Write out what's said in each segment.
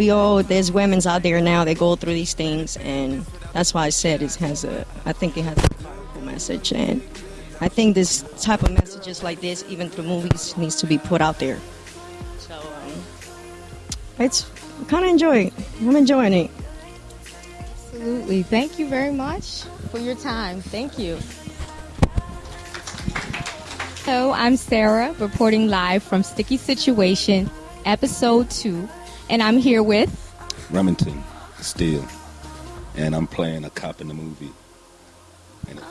we all there's women's out there now that go through these things, and that's why I said it has a. I think it has a powerful message, and I think this type of messages like this, even through movies, needs to be put out there. So um, it's kind of enjoy it. I'm enjoying it. Absolutely. Thank you very much for your time. Thank you. Hello, I'm Sarah, reporting live from Sticky Situation, episode two, and I'm here with Remington Steele, and I'm playing a cop in the movie. And it,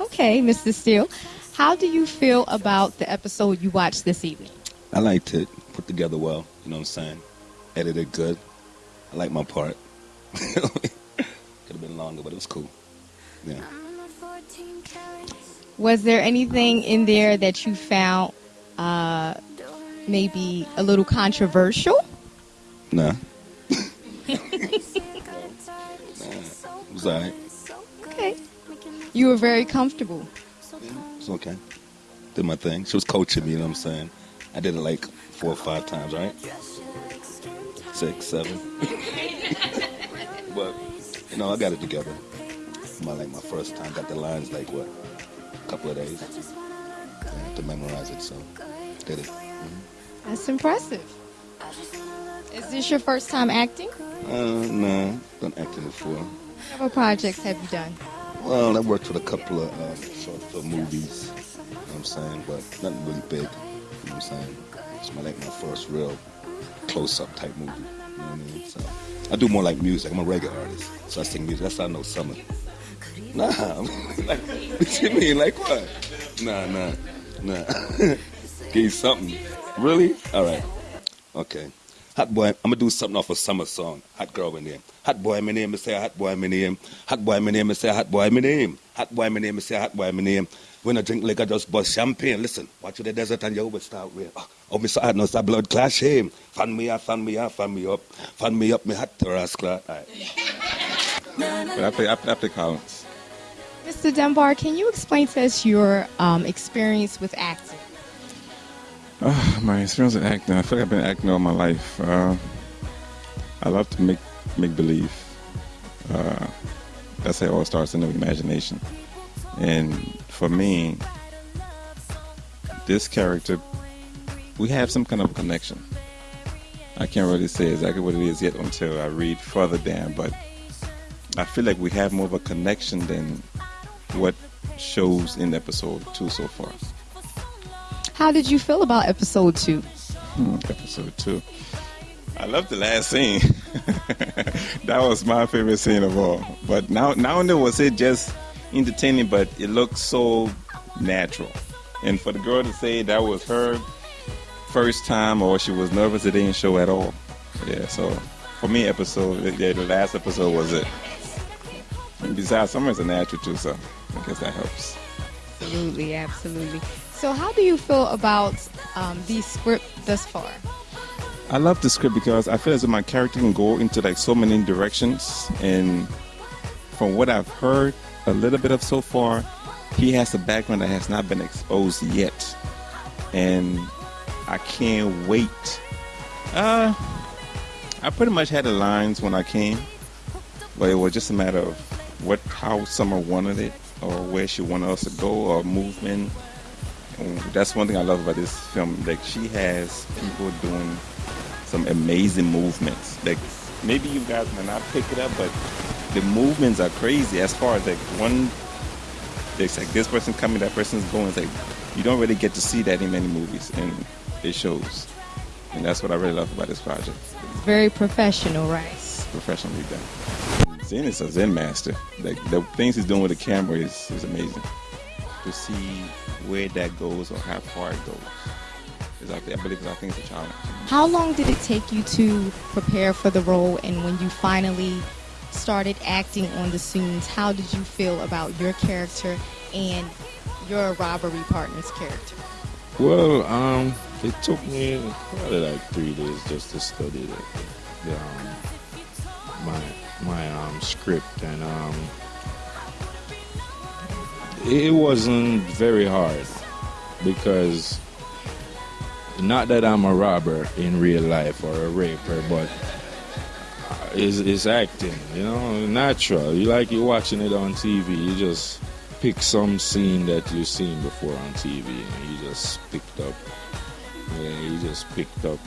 Okay, Mr. Steele, how do you feel about the episode you watched this evening? I liked it, put together well. You know what I'm saying? Edited good. I like my part. Could have been longer, but it was cool. Yeah. Was there anything in there that you found uh, maybe a little controversial? Nah. nah. It was alright. Okay. You were very comfortable. It's okay. Did my thing. She was coaching me, you know what I'm saying? I did it like four or five times, right? Six, seven. but, you know, I got it together. My like my first time, got the lines like what? A couple of days. Yeah, to memorize it, so did it. Mm-hmm. That's impressive. Is this your first time acting? Uh, no, done acting before. What other projects have you done? Well, I worked with a couple of um, short film movies, you know what I'm saying, but nothing really big, you know what I'm saying. It's my, like my first real close-up type movie, you know what I mean? So I do more like music. I'm a reggae artist, so I sing music. That's how I know summer. Nah, like, what you mean? Like what? Nah, nah, nah. Give you something. Really? All right. Okay. Hot boy, I'm gonna do something off a summer song. Hot girl, my name. Hot boy, my name. I say hot boy, my name. Hot boy, my name. I say hot boy, my name. Hot boy, my name. I say hot boy, my name. When I drink liquor, just bust champagne. Listen, watch the desert and you will start with. Oh, oh me hot, no, it's blood clash shame. Fan me up, fan me up, fan me up. Fan me up, me hot to rascal. All right. But I play, I play, I play Collins. Mr. Dunbar, can you explain to us your um, experience with acting? Uh, my experience with acting, I feel like I've been acting all my life. Uh, I love to make make believe. Uh, that's how it all starts in the imagination. And for me, this character, we have some kind of connection. I can't really say exactly what it is yet until I read further down, but I feel like we have more of a connection than what shows in episode two so far. How did you feel about episode two? Hmm, episode two. I love the last scene. that was my favorite scene of all. But now, now and then was it just entertaining, but it looked so natural. And for the girl to say that was her first time or she was nervous, it didn't show at all. Yeah, so for me, episode, yeah, the last episode was it. And besides, Summer's a natural too, so I guess that helps. Absolutely, absolutely. So, how do you feel about um, the script thus far? I love the script because I feel as if my character can go into like so many directions, and from what I've heard a little bit of so far, he has a background that has not been exposed yet, and I can't wait. Uh, I pretty much had the lines when I came, but it was just a matter of what how Summer wanted it or where she wanted us to go or movement. And that's one thing I love about this film. Like she has people doing some amazing movements. Like maybe you guys might not pick it up, but the movements are crazy. As far as like one, it's like this person coming, that person's going. It's like you don't really get to see that in many movies, and it shows. And that's what I really love about this project. Very professional, right? It's professionally done. Zen is a Zen master. Like the things he's doing with the camera is, is amazing. To see where that goes or how far it goes. Is I, I believe I think it's a challenge. How long did it take you to prepare for the role, and when you finally started acting on the scenes, how did you feel about your character and your robbery partner's character? Well, um, it took me probably like three days just to study the, the um, my my um, script, and um, it wasn't very hard because not that I'm a robber in real life or a raper, but it's, it's acting, you know, natural. You like you're watching it on TV. You just pick some scene that you've seen before on TV, and you just picked up. Yeah, you just picked up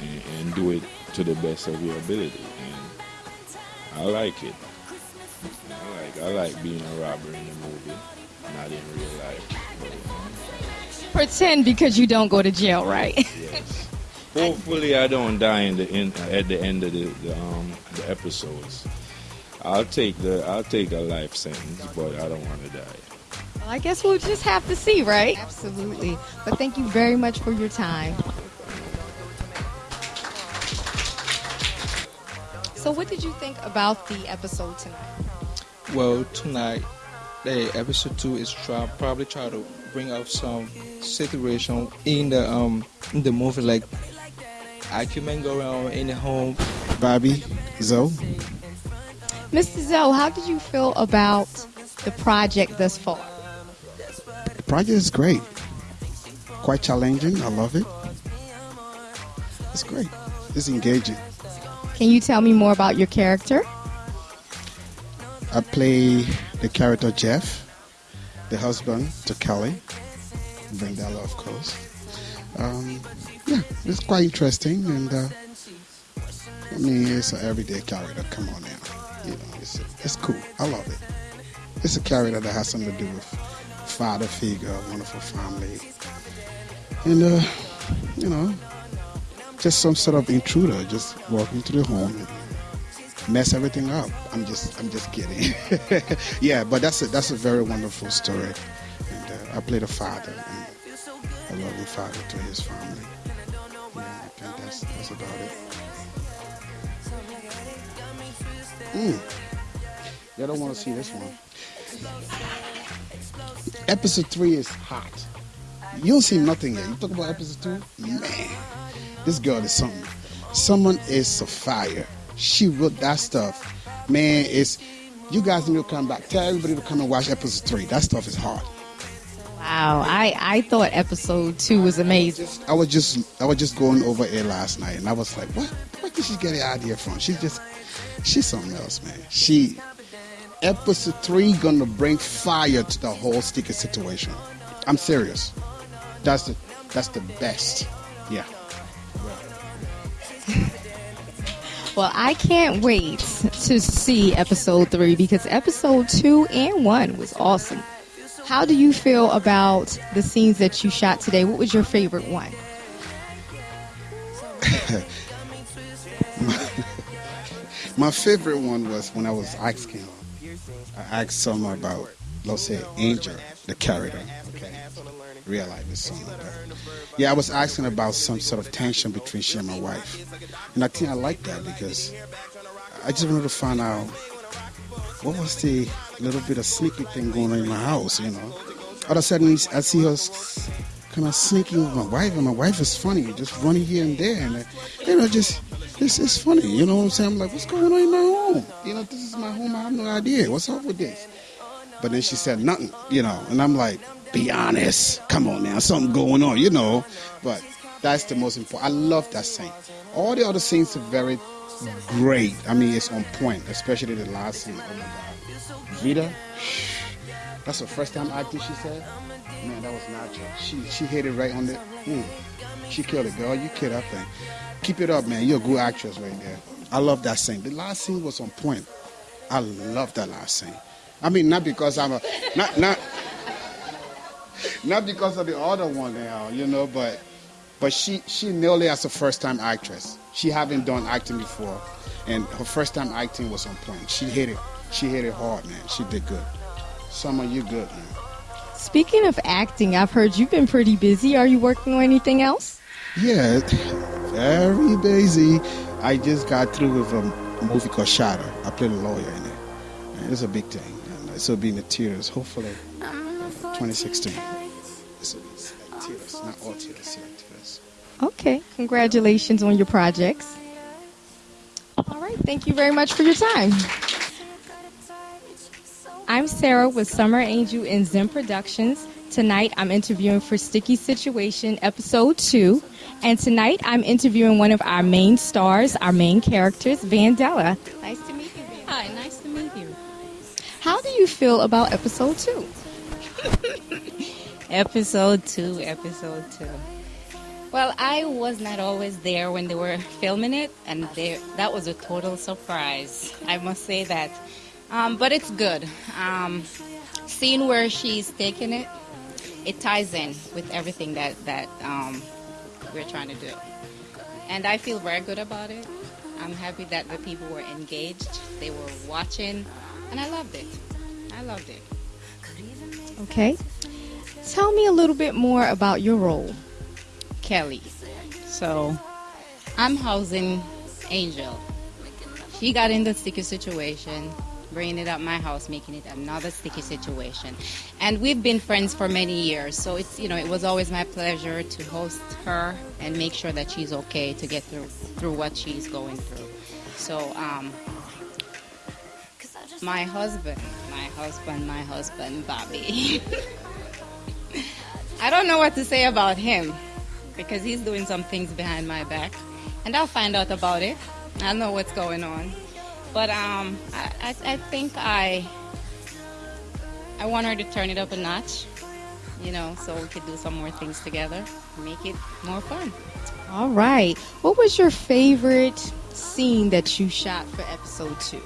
and, and do it to the best of your ability, I like it. I like I like being a robber in the movie, not in real life. But, Pretend because you don't go to jail, right? yes. Hopefully, I don't die in the in, at the end of the, the um the episodes. I'll take the I'll take a life sentence, but I don't want to die. Well, I guess we'll just have to see, right? Absolutely. But thank you very much for your time. So, what did you think about the episode tonight? Well, tonight, the episode two is try, probably try to bring up some situation in the um in the movie, like argument go around in the home. Bobby, Zoe. Mr. Zoe, how did you feel about the project thus far? The project is great. Quite challenging. I love it. It's great. It's engaging. Can you tell me more about your character? I play the character Jeff, the husband to Kelly, Vandella, of course. Um, yeah, it's quite interesting, and uh, I mean, it's an everyday character. Come on now, you know, it's it's cool. I love it. It's a character that has something to do with father figure, wonderful family, and uh, you know, just some sort of intruder just walking into the home and mess everything up. I'm just I'm just kidding. yeah, but that's a that's a very wonderful story. And uh, I played a father and a loving father to his family. Yeah, I that's that's about it. Mm. Y'all don't want to see this one. Episode three is hot. You don't see nothing yet. You talk about episode two? Man, this girl is something. Someone is a fire. She wrote that stuff. Man, it's you guys need to come back. Tell everybody to come and watch episode three. That stuff is hard. Wow, I, I thought episode two was amazing. Just I was just I was just going over it last night and I was like, what where did she get the idea from? She's just she's something else, man. She episode three gonna bring fire to the whole Sticky Situation. I'm serious. That's the that's the best. Yeah. Well, I can't wait to see episode three because episode two and one was awesome. How do you feel about the scenes that you shot today? What was your favorite one? My favorite one was when I was asking. I asked someone about, let's say, Angel, the character. Okay, real life is someone. But yeah, I was asking about some sort of tension between she and my wife, and I think I like that because I just wanted to find out what was the little bit of sneaky thing going on in my house. You know, all of a sudden I see her kind of sneaking with my wife, and my wife is funny, just running here and there, and you know, just it's it's funny. You know what I'm saying? I'm like, what's going on in my home? You know, this is my home. I have no idea. What's up with this? But then she said nothing. You know, and I'm like, be honest. Come on now, something going on. You know, but that's the most important. I love that scene. All the other scenes are very great. I mean, it's on point, especially the last scene. Oh my God, Vita. That's the first time acting. She said, "Man, that was natural." She she hit it right on the. Mm, she killed it, girl. You killed that thing. Keep it up, man. You're a good actress right there. I love that scene. The last scene was on point. I love that last scene. I mean, not because I'm a not not not because of the other one now, you know, but but she she nearly as a first time actress. She haven't done acting before, and her first time acting was on point. She hit it. She hit it hard, man. She did good. Summer, you good, man. Speaking of acting, I've heard you've been pretty busy. Are you working on anything else? Yeah, very busy. I just got through with a movie called Shadow. I played a lawyer in it. And it's a big thing. And this will be in the theaters, hopefully, um, 2016. It's, it's like theaters, not all theaters, yeah, theaters. Okay, congratulations on your projects. All right, thank you very much for your time. I'm Sarah with Summer Angel and Zen Productions. Tonight I'm interviewing for Sticky Situation episode 2. And tonight I'm interviewing one of our main stars, our main characters, Vandella. Nice to meet you, Vandella. Hi, nice to meet you. How do you feel about episode 2? Episode 2, episode 2. Well, I was not always there when they were filming it, and that was a total surprise. I must say that. Um, but it's good. Um, seeing where she's taking it, it ties in with everything that, that um, we're trying to do. And I feel very good about it. I'm happy that the people were engaged, they were watching, and I loved it. I loved it. Okay. Tell me a little bit more about your role. Kelly. So I'm housing Angel. She got in the sticky situation, bringing it up my house, making it another sticky situation. And we've been friends for many years, so it's you know it was always my pleasure to host her and make sure that she's okay to get through through what she's going through. So um, my husband, husband, my husband, Bobby. I don't know what to say about him because he's doing some things behind my back, and I'll find out about it. I know what's going on, but um, I, I, I think I I want her to turn it up a notch, you know, so we could do some more things together, make it more fun. All right. What was your favorite scene that you shot for episode 2?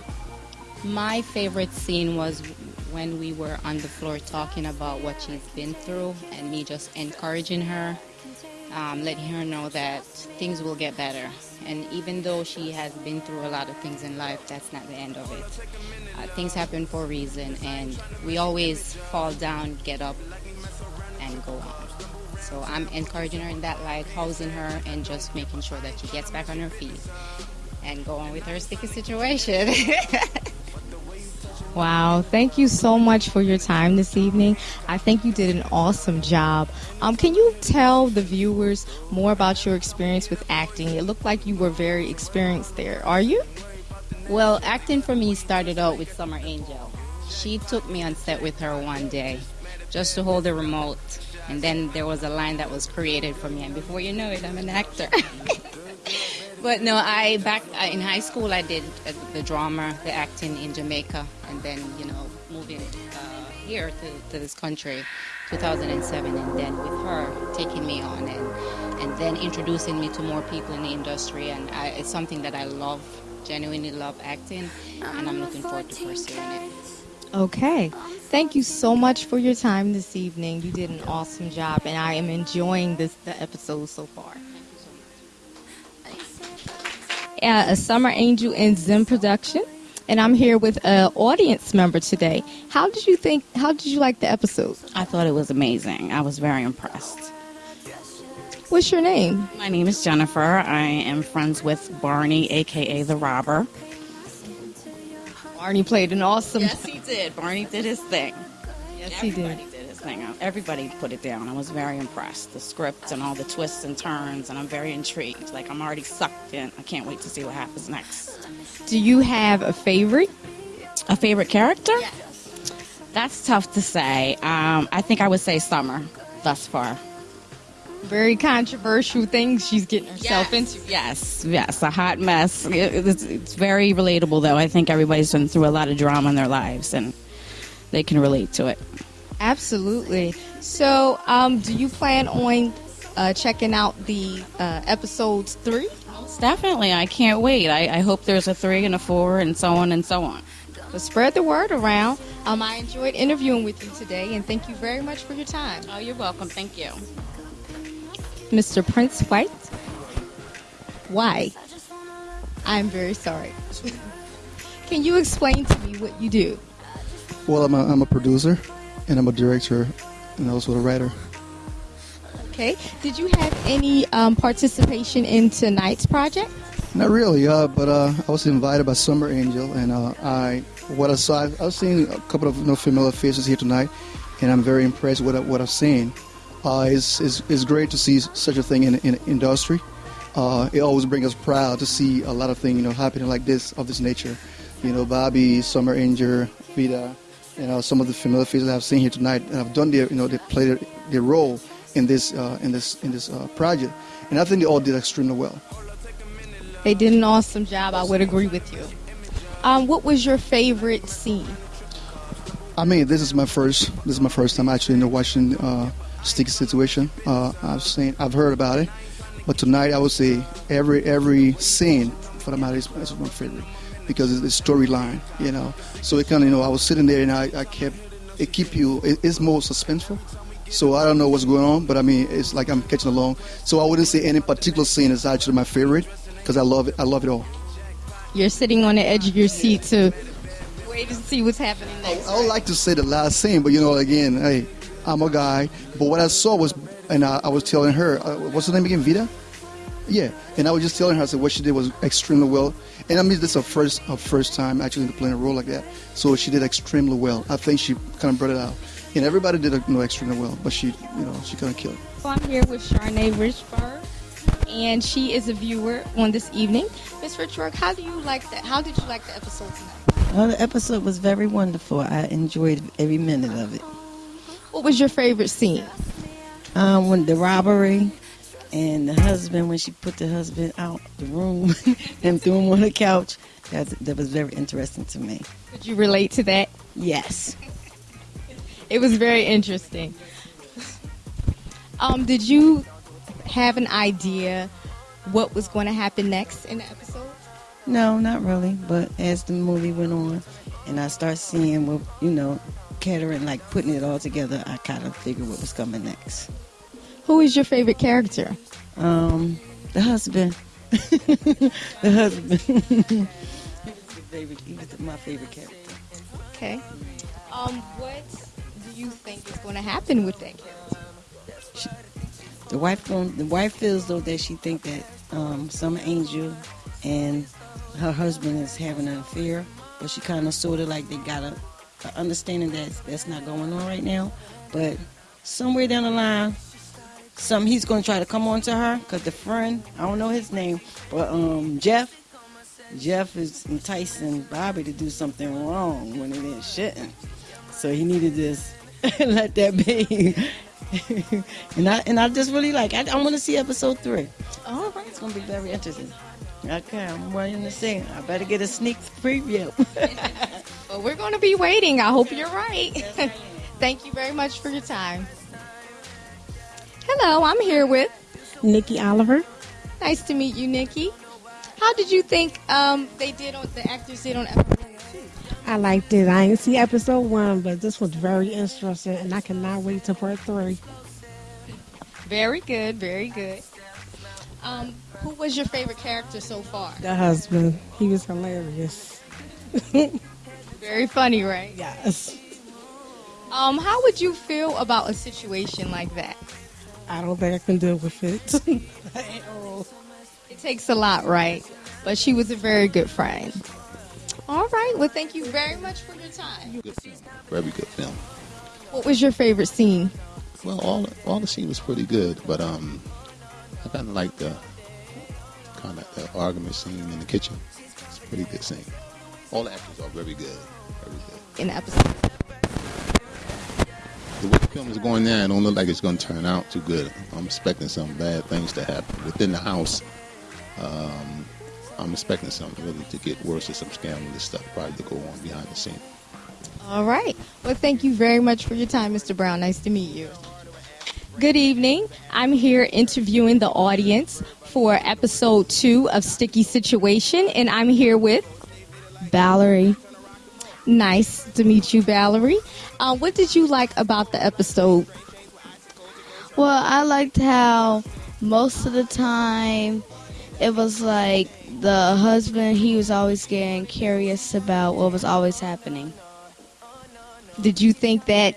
My favorite scene was when we were on the floor talking about what she's been through and me just encouraging her, um, letting her know that things will get better. And even though she has been through a lot of things in life, that's not the end of it. Uh, things happen for a reason, and we always fall down, get up, and go on. So I'm encouraging her in that light, housing her, and just making sure that she gets back on her feet and go on with her sticky situation. Wow, thank you so much for your time this evening. I think you did an awesome job. Um, can you tell the viewers more about your experience with acting? It looked like you were very experienced there. Are you? Well, acting for me started out with Summer Angel. She took me on set with her one day just to hold the remote. And then there was a line that was created for me, and before you know it, I'm an actor. but no, I back in high school I did uh, the drama, the acting in Jamaica, and then you know moving uh, here to, to this country, 2007, and then with her taking me on and and then introducing me to more people in the industry, and I, it's something that I love, genuinely love acting, and I'm looking forward to pursuing it. Okay. Thank you so much for your time this evening. You did an awesome job, and I am enjoying this the episode so far. Uh, a Summer Angel and Zim production, and I'm here with an audience member today. How did you think? How did you like the episode? I thought it was amazing. I was very impressed. What's your name? My name is Jennifer. I am friends with Barney, aka the Robber. Barney played an awesome. Yes, he did. Barney did his thing. Yes, he did. Did his thing. Everybody put it down. I was very impressed. The script and all the twists and turns, and I'm very intrigued. Like I'm already sucked in. I can't wait to see what happens next. Do you have a favorite? A favorite character? Yes. That's tough to say. Um, I think I would say Summer thus far. Very controversial things she's getting herself into. Yes, yes, a hot mess. It- It's, it's very relatable, though. I think everybody's been through a lot of drama in their lives, and they can relate to it. Absolutely. So, um, do you plan on uh, checking out the uh, episodes three? Definitely, I can't wait. I, I hope there's a three and a four, and so on and so on. So spread the word around. Um, I enjoyed interviewing with you today, and thank you very much for your time. Oh, you're welcome. Thank you. Mr. Prince White. Why? I'm very sorry. Can you explain to me what you do? Well, I'm a, I'm a producer, and I'm a director, and also a writer. Okay. Did you have any um, participation in tonight's project? Not really, uh, but uh, I was invited by Summer Angel, and uh, I what I saw. I've, seen a couple of you know, familiar faces here tonight, and I'm very impressed with what I've seen. Uh, it's, it's, it's great to see such a thing in in industry. Uh, it always brings us proud to see a lot of things you know happening like this of this nature. You know, Bobby, Summer Angel, Vida, you know, some of the familiar faces I've seen here tonight and have done their, you know, they played their, their role in this uh, in this in this uh, project, and I think they all did extremely well. They did an awesome job. I would agree with you. Um, what was your favorite scene? I mean, this is my first this is my first time actually you know, watching uh, Sticky Situation. Uh, I've seen I've heard about it, but tonight I would say every every scene for the matter is, is my favorite because it's the storyline, you know. So it kind of you know I was sitting there and I, I kept it keep you it, it's more suspenseful. So I don't know what's going on, but I mean it's like I'm catching along. So I wouldn't say any particular scene is actually my favorite because I love it. I love it all. You're sitting on the edge of your seat to wait to see what's happening next. I would like to say the last scene, but you know, again, hey, I'm a guy. But what I saw was, and I, I was telling her, uh, what's her name again, Vita? Yeah, and I was just telling her, I said, what she did was extremely well. And I mean, this is her first, her first time actually playing a role like that. So she did extremely well. I think she kind of brought it out. And everybody did you know, extremely well, but she, you know, she kind of killed it. So I'm here with Charnay Richburg, and she is a viewer on this evening. Miss Richburg, how do you like that? How did you like the episode tonight? Well, the episode was very wonderful. I enjoyed every minute of it. What was your favorite scene? Um, when the robbery and the husband, when she put the husband out the room and threw him on the couch, that, that was very interesting to me. Did you relate to that? Yes. It was very interesting. Um, did you have an idea what was going to happen next in the episode? No, not really. But as the movie went on, and I start seeing what you know, Kettering like putting it all together, I kind of figured what was coming next. Who is your favorite character? Um, the husband. the husband. favorite. He was my favorite character. Okay. Um, what do you think is going to happen with that character? The wife going the wife feels though that she think that um, some angel and her husband is having an affair, but she kind of sort of like they got a, a understanding that that's not going on right now. But somewhere down the line, some he's going to try to come on to her because the friend I don't know his name, but um Jeff. Jeff is enticing Bobby to do something wrong when it shouldn't. So he needed to just let that be. and I and I just really like. I, I want to see episode three. All right, it's gonna be very interesting. Okay, I'm waiting to see. I better get a sneak preview. well, we're going to be waiting. I hope you're right. Thank you very much for your time. Hello, I'm here with Nikki Oliver. Nice to meet you, Nikki. How did you think um, they did on the actors did on episode two? I liked it. I didn't see episode one, but this was very interesting, and I cannot wait to part three. Very good, very good. Um, who was your favorite character so far? The husband. He was hilarious. very funny, right? Yes. Um, how would you feel about a situation like that? I don't think I can deal with it. it takes a lot, right? But she was a very good friend. All right. Well, thank you very much for your time. Good film. Very good film. What was your favorite scene? Well, all all the scene was pretty good, but um, I kind of like the kind of the argument scene in the kitchen. It's a pretty good scene. All the actors are very good. Very good. In the episode. The way the film is going now, it don't look like it's going to turn out too good. I'm expecting some bad things to happen within the house. Um, I'm expecting something really to get worse or some scandalous stuff probably to go on behind the scenes. All right. Well, thank you very much for your time, Mr. Brown. Nice to meet you. Good evening. I'm here interviewing the audience for episode two of Sticky Situation, and I'm here with Valerie. Nice to meet you, Valerie. Uh, what did you like about the episode? Well, I liked how most of the time it was like the husband, he was always getting curious about what was always happening. Did you think that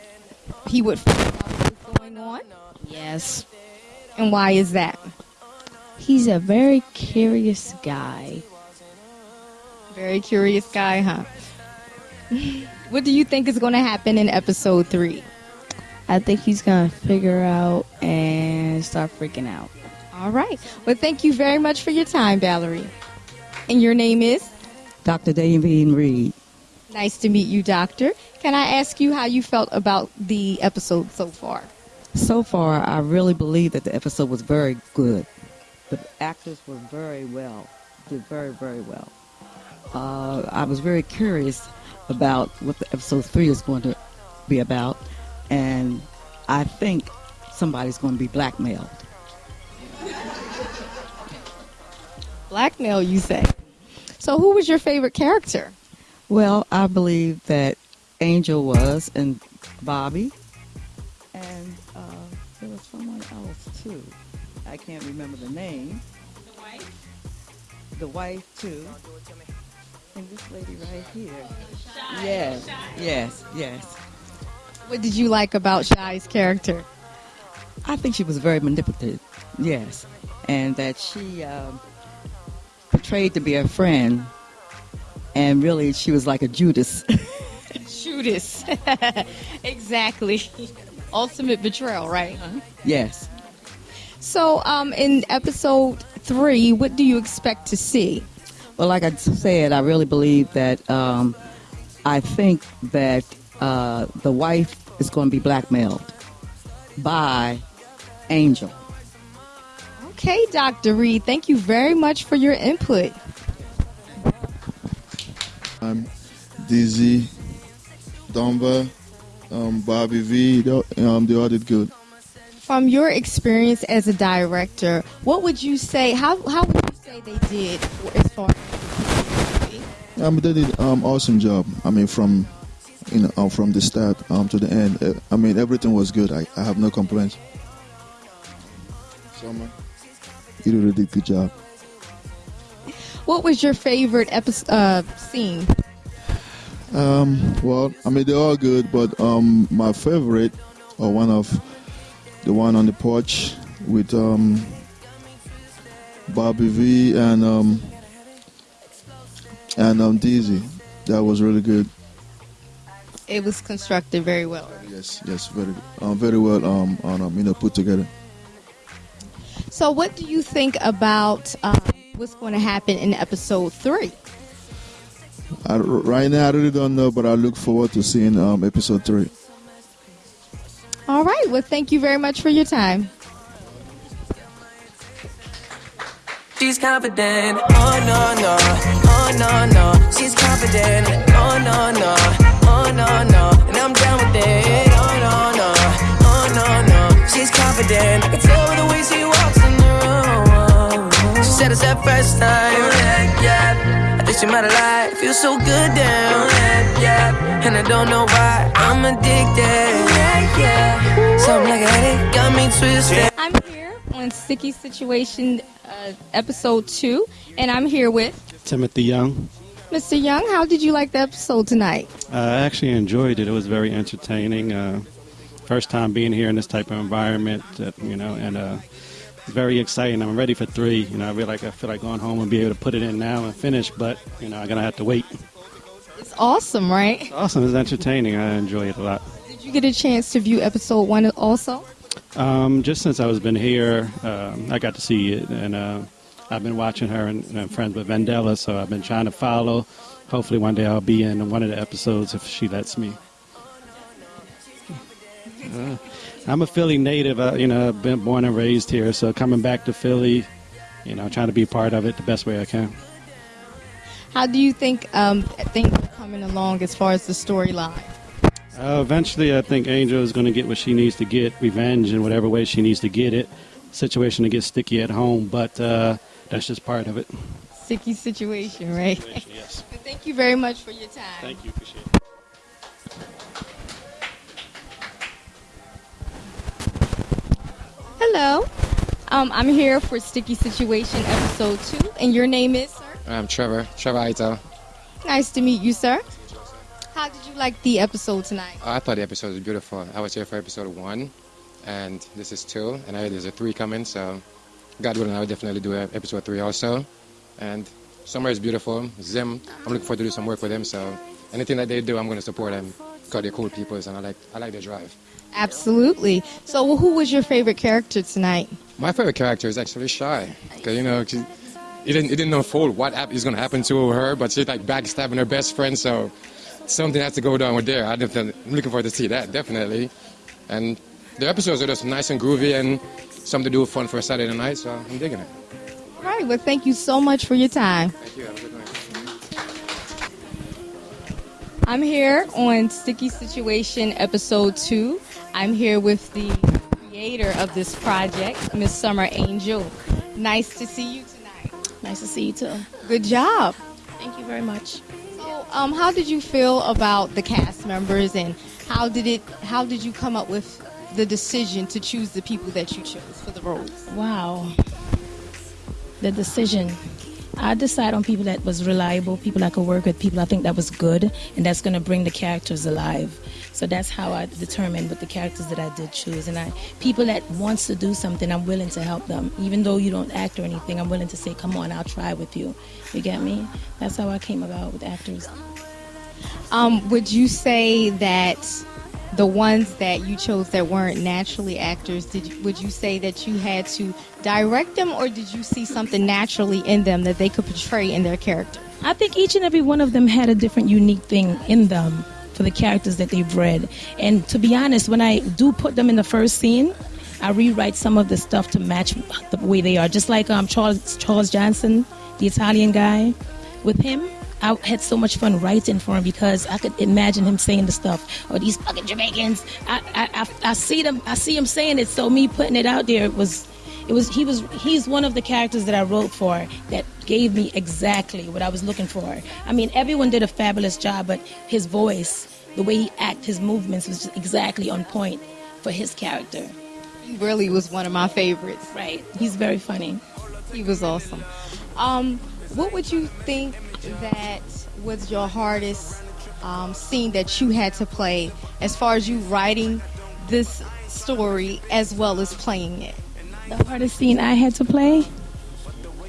he would find out what was going on? Yes. And why is that? He's a very curious guy. Very curious guy, huh? what do you think is going to happen in episode three? I think he's going to figure out and start freaking out. All right. Well, thank you very much for your time, Valerie. And your name is? Dr. Davine Reed. Nice to meet you, Doctor. Can I ask you how you felt about the episode so far? So far, I really believe that the episode was very good. The actors were very well, did very, very well. Uh, I was very curious about what the episode three is going to be about, and I think somebody's going to be blackmailed. Blackmail, you say? So, who was your favorite character? Well, I believe that Angel was, and Bobby, and uh, there was someone else too. I can't remember the name. The wife. The wife too. And this lady right here. Yes, yes, yes. What did you like about Shy's character? I think she was very manipulative. Yes, and that she um, portrayed to be a friend, and really she was like a Judas. Judas. exactly. Ultimate betrayal, right? yes. So, um, in episode three, what do you expect to see? Well, like I said, I really believe that um, I think that uh, the wife is going to be blackmailed by Angel. Okay, Dr. Reed, thank you very much for your input. I'm Dizzy, Dunbar, um, Bobby V. They, um, they all did good. From your experience as a director, what would you say? How how would you say they did as far? Um, they did um awesome job. I mean, from you know um, from the start um to the end. Uh, I mean, everything was good. I, I have no complaints. Summer, you did a really good job. What was your favorite episode uh, scene? Um, well, I mean, they're all good, but um, my favorite, or one of the one on the porch with um, Bobby V and um, and um, Dizzy. That was really good. It was constructed very well. Yes, yes, very, um, very well, um, on, um, you know, put together. So, what do you think about um, what's going to happen in episode three? I, right now, I really don't know, but I look forward to seeing um, episode three. All right. Well, thank you very much for your time. She's confident. Oh no no. Oh no no. She's confident. Oh no no. Oh no no. And I'm down with it. Oh no no. Oh no no. She's confident. I can tell by the way she walks in the room. She said it's that first time. Oh, yeah, yeah. I think she might have lied. Feels so good down. Oh, yeah, yeah. And I don't know why. I'm addicted. Yeah, yeah. Something like a headache got me twisted. I'm here on Sticky Situation uh, episode two, and I'm here with Timothy Young. Mr. Young. How did you like the episode tonight? Uh, I actually enjoyed it. It was very entertaining. Uh, first time being here in this type of environment, uh, you know, and uh, very exciting. I'm ready for three. You know, I really like. I feel like going home and be able to put it in now and finish, but you know, I'm gonna have to wait. It's awesome, right? It's awesome. It's entertaining. I enjoy it a lot. Did you get a chance to view episode one also? Um, just since I was been here, um, I got to see it, and uh, I've been watching her and, and friends with Vandella, so I've been trying to follow. Hopefully, one day I'll be in one of the episodes if she lets me. Uh, I'm a Philly native. Uh, you know, I've been born and raised here, so coming back to Philly, you know, trying to be part of it the best way I can. How do you think um, things are coming along as far as the storyline? Uh, eventually, I think Angel is going to get what she needs to get, revenge in whatever way she needs to get it. Situation to get sticky at home, but uh, that's just part of it. Sticky situation, right? Situation, yes. Thank you very much for your time. Thank you. Appreciate it. Hello. Um, I'm here for Sticky Situation episode two, and your name is, sir? I'm Trevor, Trevor Ito. Nice to meet you, sir. How did you like the episode tonight? I thought the episode was beautiful. I was here for episode one, and this is two, and I heard there's a three coming, so God willing, I would definitely do episode three also. And summer is beautiful. Zim, I'm looking forward to do some work with them, so anything that they do, I'm going to support them because they're cool people, and I like I like their drive. Absolutely. So, who was your favorite character tonight? My favorite character is actually Shy, because you know, she, it didn't it didn't unfold what hap- going to happen to her, but she's like backstabbing her best friend, so something has to go down with there. I definitely, I'm looking forward to see that, definitely. And the episodes are just nice and groovy and something to do fun for a Saturday night, so I'm digging it. All right. Well, thank you so much for your time. Thank you. Have a good night. I'm here on Sticky Situation episode two. I'm here with the creator of this project, Miss Summer Angel. Nice to see you tonight. Nice to see you too. Good job. Thank you very much. Um, how did you feel about the cast members, and how did it? How did you come up with the decision to choose the people that you chose for the roles? Wow. The decision. I decide on people that was reliable, people I could work with, people I think that was good, and that's going to bring the characters alive. So that's how I determined with the characters that I did choose. And I, people that wants to do something, I'm willing to help them, even though you don't act or anything. I'm willing to say, "Come on, I'll try with you." You get me? That's how I came about with actors. Um, would you say that the ones that you chose that weren't naturally actors, did you, would you say that you had to direct them, or did you see something naturally in them that they could portray in their character? I think each and every one of them had a different, unique thing in them for the characters that they've read. And to be honest, when I do put them in the first scene, I rewrite some of the stuff to match the way they are. Just like um, Charles Charles Johnson, the Italian guy, with him. I had so much fun writing for him because I could imagine him saying the stuff. Or these fucking Jamaicans. I, I, I, I see them. I see him saying it. So me putting it out there was it was he was he's one of the characters that I wrote for that gave me exactly what I was looking for. I mean, everyone did a fabulous job, but his voice, the way he acted, his movements was just exactly on point for his character. He really was one of my favorites. Right. He's very funny. He was awesome. Um, what would you think that was your hardest um, scene that you had to play as far as you writing this story as well as playing it? The hardest scene I had to play?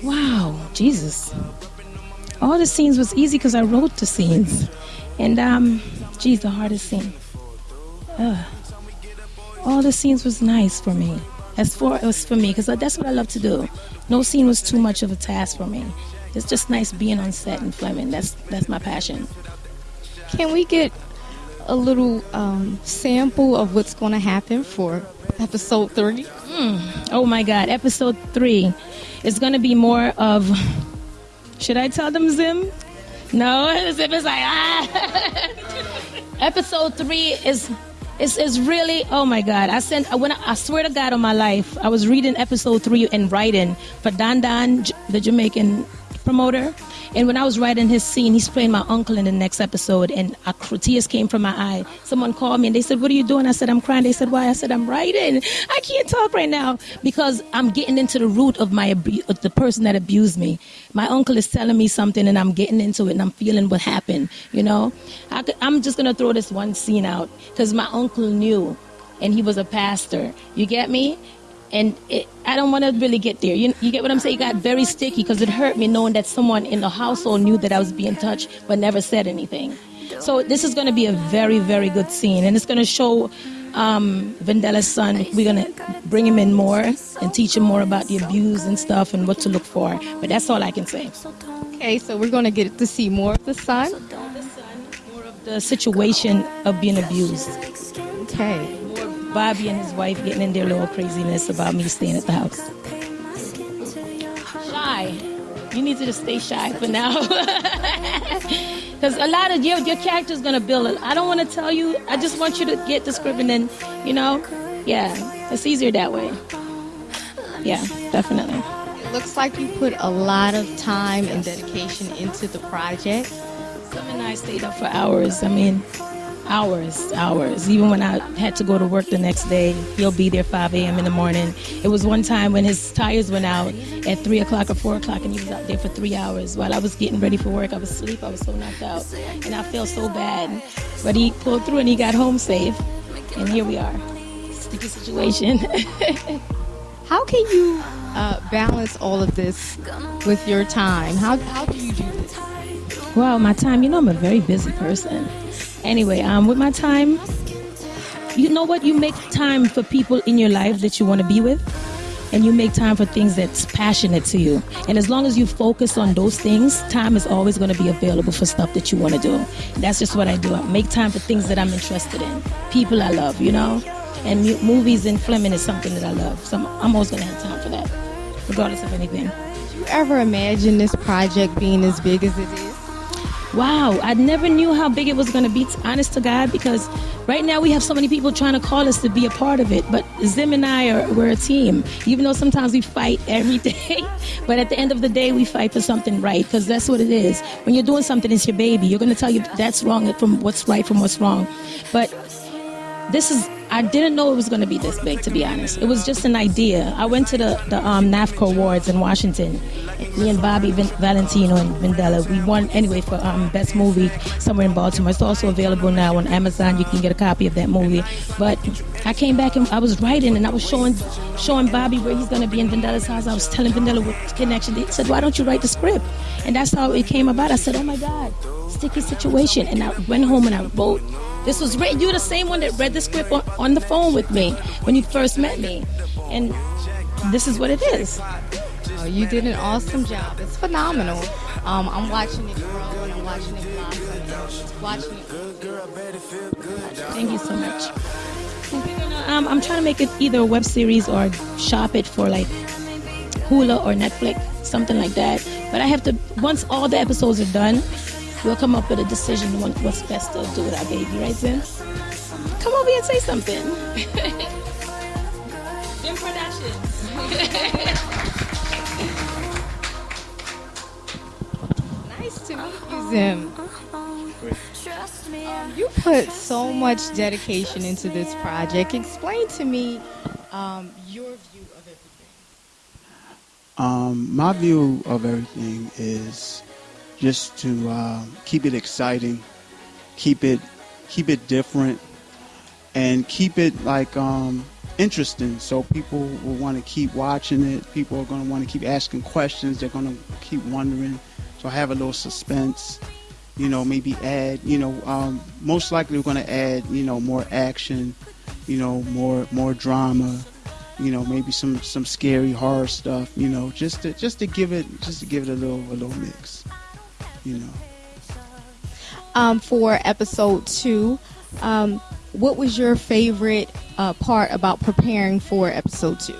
Wow, Jesus. All the scenes was easy because I wrote the scenes. And, um, geez, the hardest scene. Ugh. All the scenes was nice for me. As far as for me, because that's what I love to do. No scene was too much of a task for me. It's just nice being on set in Fleming. That's that's my passion. Can we get a little um, sample of what's going to happen for episode three? Mm. Oh my God, episode three is going to be more of. Should I tell them Zim? No, Zim is like ah. episode three is is is really oh my God. I sent when I, I swear to God on my life, I was reading episode three and writing for Dan Dan, J- the Jamaican promoter. And when I was writing his scene, he's playing my uncle in the next episode, and a, tears came from my eye. Someone called me and they said, "What are you doing?" I said, "I'm crying." They said, "Why?" I said, "I'm writing. I can't talk right now because I'm getting into the root of my abu- of the person that abused me. My uncle is telling me something, and I'm getting into it, and I'm feeling what happened. You know, I could, I'm just gonna throw this one scene out because my uncle knew, and he was a pastor. You get me? And it, I don't want to really get there. You, you get what I'm saying? It got very sticky because it hurt me knowing that someone in the household knew that I was being touched but never said anything. So this is going to be a very, very good scene, and it's going to show um, Vandella's son. We're going to bring him in more and teach him more about the abuse and stuff and what to look for. But that's all I can say. Okay, so we're going to get to see more of the son. More of the situation of being abused. Okay. Bobby and his wife getting in their little craziness about me staying at the house. Shy. You need to just stay shy for now. Because a lot of your, your character's going to build it. I don't want to tell you. I just want you to get the script and then, you know, yeah, it's easier that way. Yeah, definitely. It looks like you put a lot of time and dedication into the project. Zim and I stayed up for hours. I mean, hours, hours. Even when I had to go to work the next day, he'll be there 5 a.m. in the morning. It was one time when his tires went out at 3 o'clock or 4 o'clock, and he was out there for three hours while I was getting ready for work. I was asleep. I was so knocked out, and I felt so bad. But he pulled through, and he got home safe, and here we are. Sticky Situation. How can you uh, balance all of this with your time? How, how do you do this? Well, my time, you know, I'm a very busy person. Anyway, um, with my time, you know what? You make time for people in your life that you want to be with. and you make time for things that's passionate to you. And as long as you focus on those things, time is always going to be available for stuff that you want to do. That's just what I do. I make time for things that I'm interested in, people I love, you know. And movies and filming is something that I love, so I'm, I'm always going to have time for that, regardless of anything. Did you ever imagine this project being as big as it is? Wow, I never knew how big it was going to be, honest to God, because right now we have so many people trying to call us to be a part of it. But Zim and I are we're a team, even though sometimes we fight every day. but at the end of the day, we fight for something right, because that's what it is. When you're doing something, it's your baby. You're going to tell you that's wrong from what's right from what's wrong. But this is I didn't know it was going to be this big, to be honest. It was just an idea. I went to the, the um, NAFCO Awards in Washington. Me and Bobby Vin- Valentino and Vandella, we won anyway for um, Best Movie somewhere in Baltimore. It's also available now on Amazon. You can get a copy of that movie. But I came back and I was writing and I was showing showing Bobby where he's going to be in Vandella's house. I was telling Vandella what connection. He said, why don't you write the script? And that's how it came about. I said, oh my God, Sticky Situation. And I went home and I wrote this was written. You were the same one that read the script on, on the phone with me when you first met me, and this is what it is. Oh, you did an awesome job. It's phenomenal. Um, I'm watching it grow and I'm watching it blossom. and Watching it. Thank you so much. Um, I'm trying to make it either a web series or shop it for like Hulu or Netflix, something like that. But I have to once all the episodes are done, we'll come up with a decision on what's best to do with our baby, right, Zim? Come over here and say something. Zim Productions. Nice to meet you, Zim. Um, you put so much dedication into this project. Explain to me um, your view of everything. Um, my view of everything is just to uh, keep it exciting, keep it keep it different, and keep it like um, interesting. So people will want to keep watching it. People are going to want to keep asking questions. They're going to keep wondering. So I have a little suspense. You know, maybe add. You know, um, most likely we're going to add. You know, more action. You know, more more drama. You know, maybe some some scary horror stuff. You know, just to just to give it just to give it a little a little mix. You know. Um, for episode two, um, what was your favorite uh, part about preparing for episode two?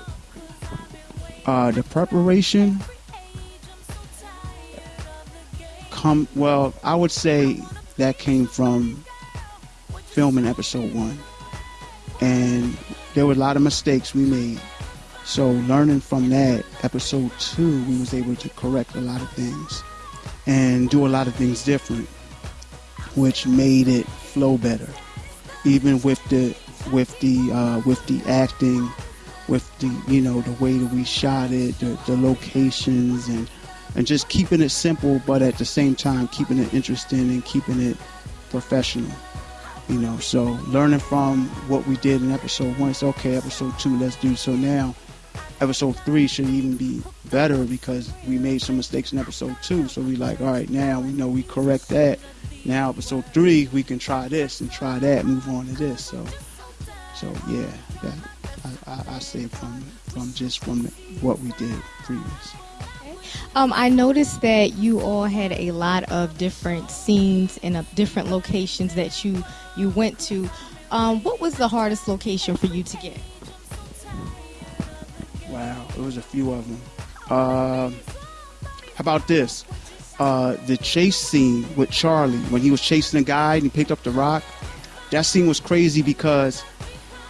Uh, the preparation come well. I would say that came from filming episode one, and there were a lot of mistakes we made. So learning from that, episode two, we was able to correct a lot of things and do a lot of things different, which made it flow better. Even with the with the uh, with the acting, with the you know the way that we shot it, the, the locations, and and just keeping it simple, but at the same time keeping it interesting and keeping it professional. You know, so learning from what we did in episode one, it's okay. Episode two, let's do so now. Episode three should even be better because we made some mistakes in episode two. So we like, all right, now we know we correct that. Now episode three, we can try this and try that, move on to this. So, so yeah, that I, I, I say from from just from what we did previous. Um, I noticed that you all had a lot of different scenes and uh, different locations that you you went to. Um, what was the hardest location for you to get? Wow, it was a few of them. How about this? Uh, the chase scene with Charlie when he was chasing a guy and he picked up the rock. That scene was crazy because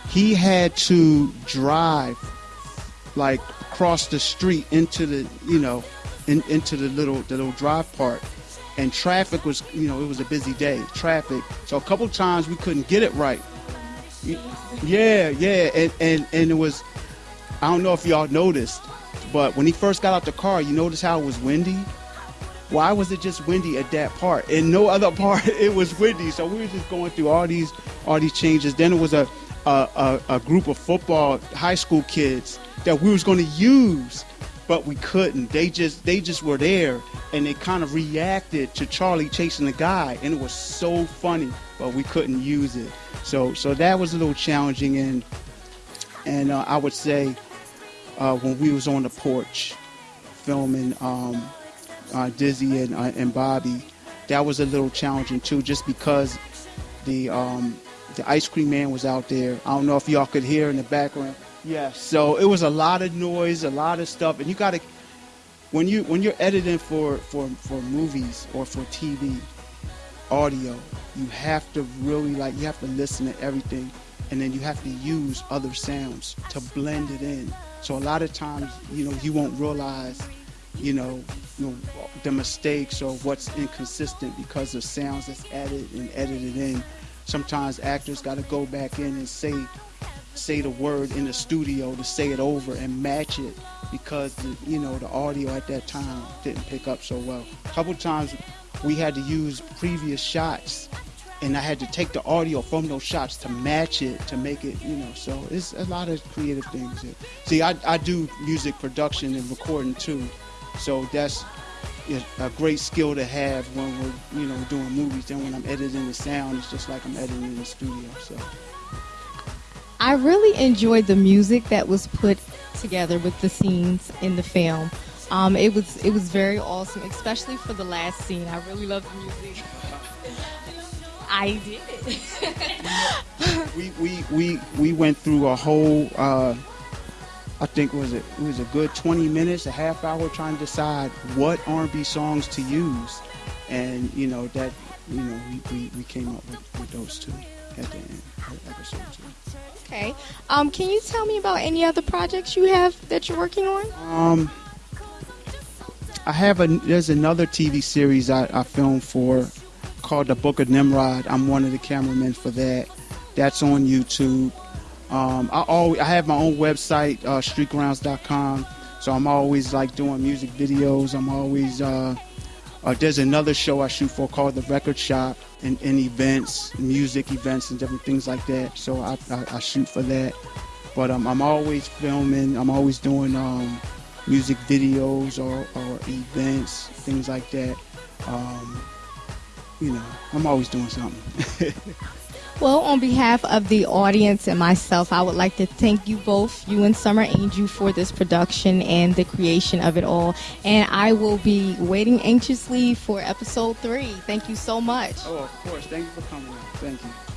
he had to drive like across the street into the you know in, into the little the little drive part and traffic was you know it was a busy day traffic. So a couple times we couldn't get it right. Yeah yeah. And and, and it was i don't know if y'all noticed but when he first got out the car you notice how it was windy? Why was it just windy at that part? And no other part it was windy. So we were just going through all these all these changes. Then it was a a, a, a group of football high school kids that we was going to use but we couldn't they just they just were there and they kind of reacted to charlie chasing the guy and it was so funny but we couldn't use it so so that was a little challenging and and uh, i would say uh, when we was on the porch filming um, uh, Dizzy and, uh, and Bobby, that was a little challenging too, just because the um, the ice cream man was out there. I don't know if y'all could hear in the background. Yeah. So it was a lot of noise, a lot of stuff, and you got to when you when you're editing for for for movies or for TV audio, you have to really like you have to listen to everything, and then you have to use other sounds to blend it in. So a lot of times, you know, you won't realize, you know, you know the mistakes or what's inconsistent because of sounds that's added and edited in. Sometimes actors got to go back in and say say the word in the studio to say it over and match it because the, you know the audio at that time didn't pick up so well. A couple times we had to use previous shots and I had to take the audio from those shots to match it to make it, you know. So it's a lot of creative things. See, I, I do music production and recording too, so that's a great skill to have when we're, you know, doing movies. Then when I'm editing the sound, it's just like I'm editing in the studio. So. I really enjoyed the music that was put together with the scenes in the film. Um, it was it was very awesome, especially for the last scene. I really loved the music. I did. we, we we we went through a whole. Uh, I think was it, was a good 20 minutes, a half hour trying to decide what R&B songs to use, and you know that you know we, we, we came up with, with those two at the end of episode two. Okay. Um, can you tell me about any other projects you have that you're working on? Um, I have a there's another TV series I, I filmed for called The Book of Nimrod. I'm one of the cameramen for that. That's on YouTube. Um, I always I have my own website, uh, streetgrounds.com. So I'm always like doing music videos. I'm always uh, uh, there's another show I shoot for called The Record Shop and, and events, music events, and different things like that. So I, I, I shoot for that. But um, I'm always filming. I'm always doing um, music videos or, or events, things like that. Um, you know, I'm always doing something. Well, on behalf of the audience and myself, I would like to thank you both, you and Summer Angel, for this production and the creation of it all. And I will be waiting anxiously for episode three. Thank you so much. Oh, of course. Thank you for coming. Thank you.